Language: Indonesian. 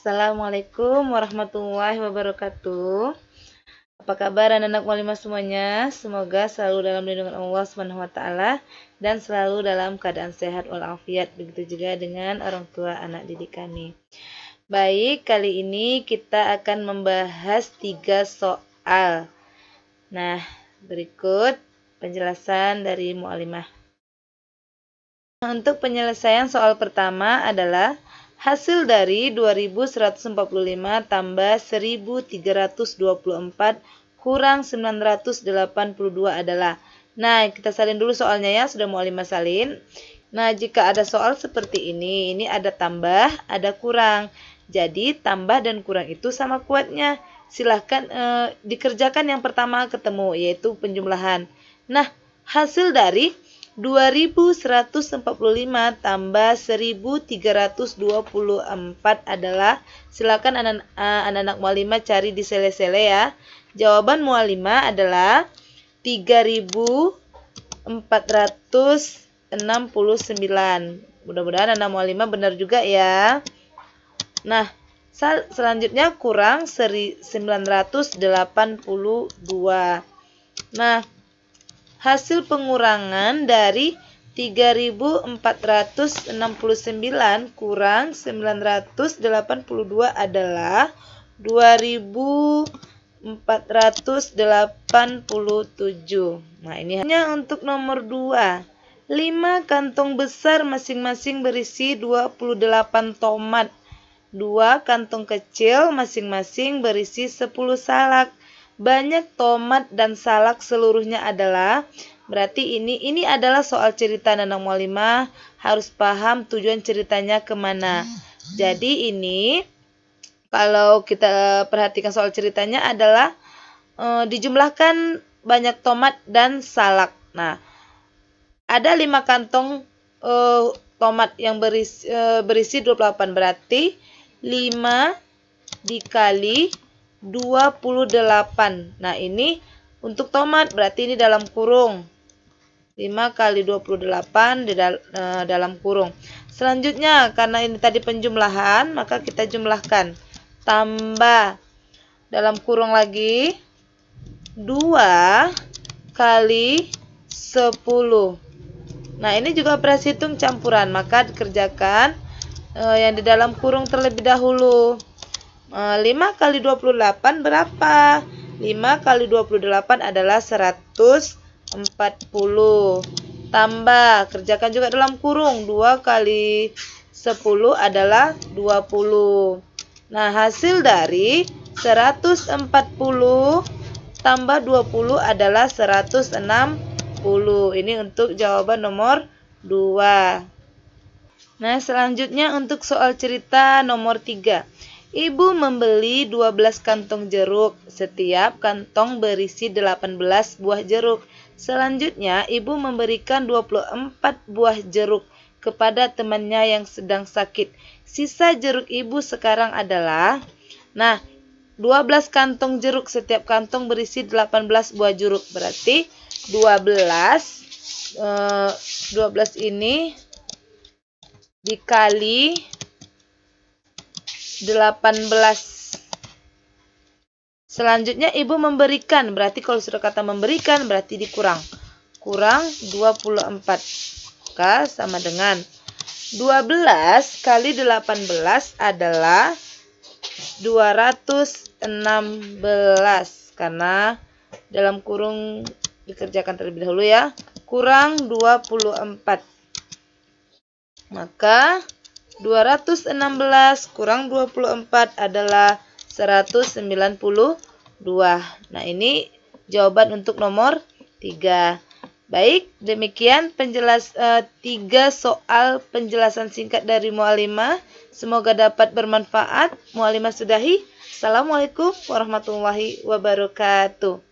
Assalamualaikum warahmatullahi wabarakatuh. Apa kabar anak-anak mualimah semuanya? Semoga selalu dalam lindungan Allah Subhanahu wa taala dan selalu dalam keadaan sehat walafiat. Begitu juga dengan orang tua anak didik kami. Baik, kali ini kita akan membahas tiga soal. Nah, berikut penjelasan dari mualimah. Untuk penyelesaian soal pertama adalah Hasil dari 2145 tambah 1324 kurang 982 adalah. Nah, kita salin dulu soalnya ya, sudah mau lima salin. Nah, jika ada soal seperti ini, ini ada tambah, ada kurang. Jadi, tambah dan kurang itu sama kuatnya. Silahkan eh, dikerjakan yang pertama ketemu, yaitu penjumlahan. Nah, hasil dari 2145 tambah 1324 adalah silakan anak-anak mualima cari di sele-sele ya. Jawaban mualima adalah 3469. Mudah-mudahan anak mualima benar juga ya. Nah, selanjutnya kurang 982. Nah, hasil pengurangan dari 3469 kurang 982 adalah 2487. Nah, ini hanya untuk nomor 2. 5 kantong besar masing-masing berisi 28 tomat. 2 kantong kecil masing-masing berisi 10 salak banyak tomat dan salak seluruhnya adalah berarti ini ini adalah soal cerita Nanang Mualimah harus paham tujuan ceritanya ke mana. Jadi ini kalau kita perhatikan soal ceritanya adalah e, dijumlahkan banyak tomat dan salak. Nah, ada lima kantong e, tomat yang berisi, e, berisi 28 berarti 5 dikali 28. Nah, ini untuk tomat berarti ini dalam kurung. 5 kali 28 di dal e, dalam kurung. Selanjutnya, karena ini tadi penjumlahan, maka kita jumlahkan. Tambah dalam kurung lagi 2 kali 10. Nah, ini juga operasi hitung campuran, maka dikerjakan e, yang di dalam kurung terlebih dahulu. 5 eh, kali 28 berapa? 5 kali 28 adalah 140. Tambah, kerjakan juga dalam kurung. 2 kali 10 adalah 20. Nah, hasil dari 140 tambah 20 adalah 160. Ini untuk jawaban nomor 2. Nah, selanjutnya untuk soal cerita nomor 3. Ibu membeli 12 kantong jeruk. Setiap kantong berisi 18 buah jeruk. Selanjutnya, ibu memberikan 24 buah jeruk kepada temannya yang sedang sakit. Sisa jeruk ibu sekarang adalah Nah, 12 kantong jeruk. Setiap kantong berisi 18 buah jeruk. Berarti 12 eh, 12 ini dikali 18. Selanjutnya ibu memberikan, berarti kalau sudah kata memberikan berarti dikurang. Kurang 24. Maka sama dengan 12 kali 18 adalah 216 karena dalam kurung dikerjakan terlebih dahulu ya. Kurang 24. Maka 216 kurang 24 adalah 192. Nah, ini jawaban untuk nomor 3. Baik, demikian penjelas uh, tiga soal penjelasan singkat dari Mualimah. Semoga dapat bermanfaat. Mualimah sudahi. Assalamualaikum warahmatullahi wabarakatuh.